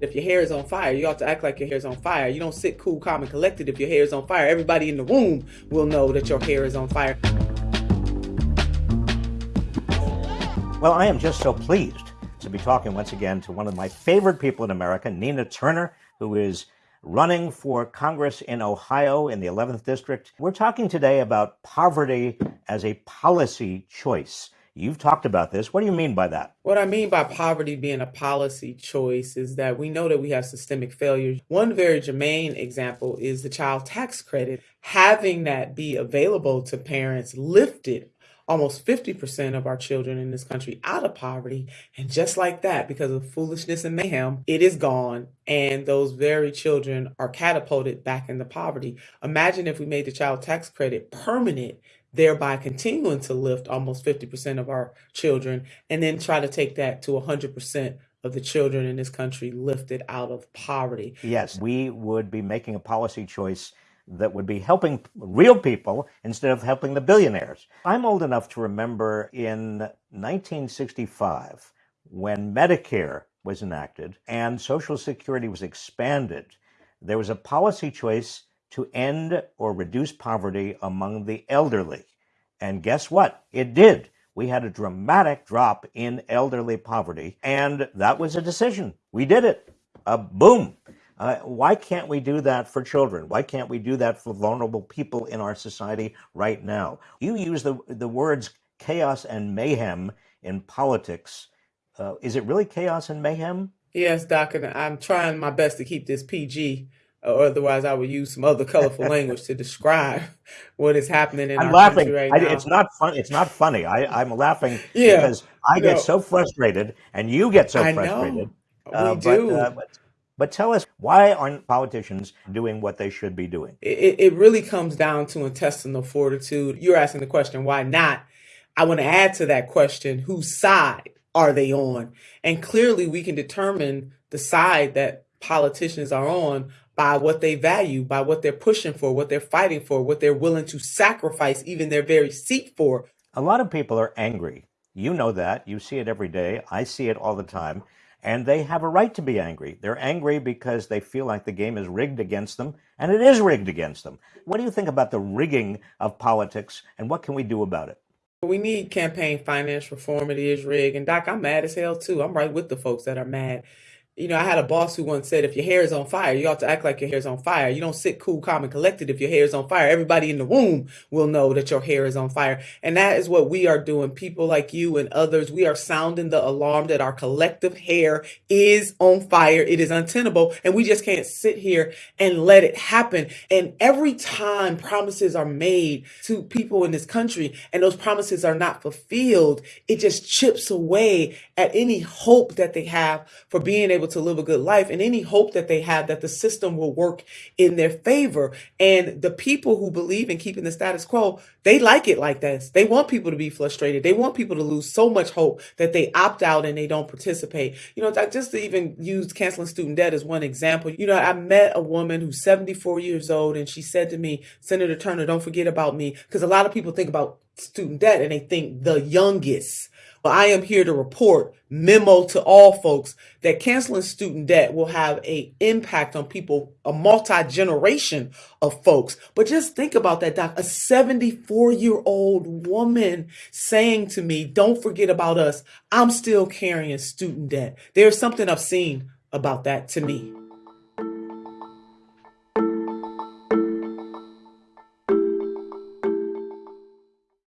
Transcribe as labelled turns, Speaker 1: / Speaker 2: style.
Speaker 1: If your hair is on fire, you ought to act like your hair is on fire. You don't sit cool, calm, and collected if your hair is on fire. Everybody in the room will know that your hair is on fire.
Speaker 2: Well, I am just so pleased to be talking once again to one of my favorite people in America, Nina Turner, who is running for Congress in Ohio in the 11th District. We're talking today about poverty as a policy choice. You've talked about this. What do you mean by that?
Speaker 1: What I mean by poverty being a policy choice is that we know that we have systemic failures. One very germane example is the child tax credit. Having that be available to parents lifted almost 50% of our children in this country out of poverty. And just like that, because of foolishness and mayhem, it is gone. And those very children are catapulted back into poverty. Imagine if we made the child tax credit permanent thereby continuing to lift almost 50% of our children, and then try to take that to 100% of the children in this country lifted out of poverty.
Speaker 2: Yes, we would be making a policy choice that would be helping real people instead of helping the billionaires. I'm old enough to remember in 1965 when Medicare was enacted and Social Security was expanded, there was a policy choice to end or reduce poverty among the elderly. And guess what? It did. We had a dramatic drop in elderly poverty, and that was a decision. We did it. Uh, boom. Uh, why can't we do that for children? Why can't we do that for vulnerable people in our society right now? You use the, the words chaos and mayhem in politics. Uh, is it really chaos and mayhem?
Speaker 1: Yes, Doc, and I'm trying my best to keep this PG otherwise I would use some other colorful language to describe what is happening in
Speaker 2: I'm
Speaker 1: our
Speaker 2: laughing.
Speaker 1: country right
Speaker 2: I,
Speaker 1: now.
Speaker 2: it's not fun. It's not funny. I, I'm laughing
Speaker 1: Yeah,
Speaker 2: because I get so frustrated, and you get so
Speaker 1: I
Speaker 2: frustrated.
Speaker 1: know
Speaker 2: Uh,
Speaker 1: we
Speaker 2: but,
Speaker 1: do.
Speaker 2: uh, but but tell us why aren't politicians doing what they should be doing?
Speaker 1: It, it it really comes down to intestinal fortitude. You're asking the question, why not? I want to add to that question, whose side are they on? And clearly, we can determine the side that politicians are on by what they value, by what they're pushing for, what they're fighting for, what they're willing to sacrifice even their very seat for.
Speaker 2: A lot of people are angry. You know that. You see it every day. I see it all the time. And they have a right to be angry. They're angry because they feel like the game is rigged against them, and it is rigged against them. What do you think about the rigging of politics, and what can we do about it?
Speaker 1: We need campaign finance reform. It is rigged. And Doc, I'm mad as hell too. I'm right with the folks that are mad. You know, I had a boss who once said, if your hair is on fire, you ought to act like your hair is on fire. You don't sit cool, calm, and collected if your hair is on fire. Everybody in the room will know that your hair is on fire. And that is what we are doing. People like you and others, we are sounding the alarm that our collective hair is on fire. It is untenable. And we just can't sit here and let it happen. And every time promises are made to people in this country and those promises are not fulfilled, it just chips away at any hope that they have for being able to live a good life and any hope that they have that the system will work in their favor. And the people who believe in keeping the status quo, they like it like this. They want people to be frustrated. They want people to lose so much hope that they opt out and they don't participate. You know, just to even use canceling student debt as one example. You know, I met a woman who's 74 years old and she said to me, Senator Turner, don't forget about me. Because a lot of people think about student debt and they think the youngest. But I am here to report memo to all folks that canceling student debt will have a impact on people, a multi-generation of folks. But just think about that, Doc. A 74 year old woman saying to me, don't forget about us. I'm still carrying student debt. There's something seen about that to me.